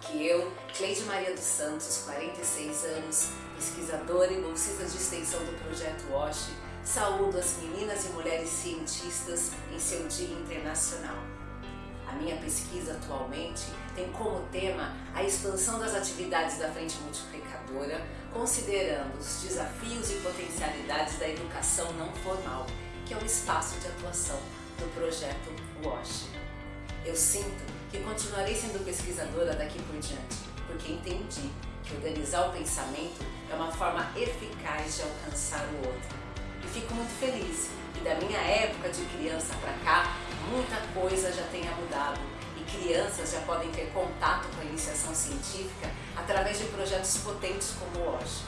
que eu, Cleide Maria dos Santos, 46 anos, pesquisadora e bolsista de extensão do Projeto WASH, saúdo as meninas e mulheres cientistas em seu Dia Internacional. A minha pesquisa atualmente tem como tema a expansão das atividades da Frente Multiplicadora, considerando os desafios e potencialidades da educação não formal, que é o espaço de atuação do projeto WASH. Eu sinto que continuarei sendo pesquisadora daqui por diante, porque entendi que organizar o pensamento é uma forma eficaz de alcançar o outro. E fico muito feliz que da minha época de criança para cá, muita coisa já tenha mudado e crianças já podem ter contato com a iniciação científica através de projetos potentes como hoje.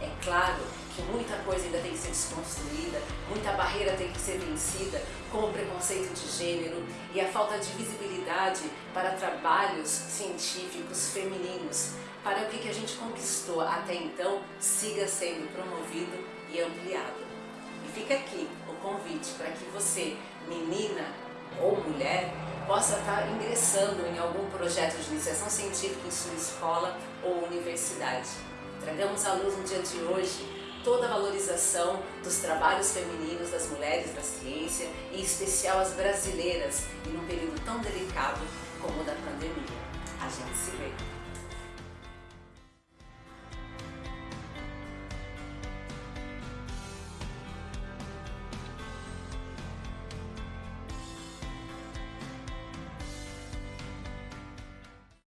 É claro que muita coisa ainda tem que ser desconstruída, muita barreira tem que ser vencida, como o preconceito de gênero e a falta de visibilidade para trabalhos científicos femininos, para o que a gente conquistou até então siga sendo promovido e ampliado. E fica aqui o convite para que você, menina ou mulher, possa estar ingressando em algum projeto de iniciação científica em sua escola ou universidade. Tragamos à luz no dia de hoje toda a valorização dos trabalhos femininos das mulheres da ciência, em especial as brasileiras, e num período tão delicado como o da pandemia. A gente se vê!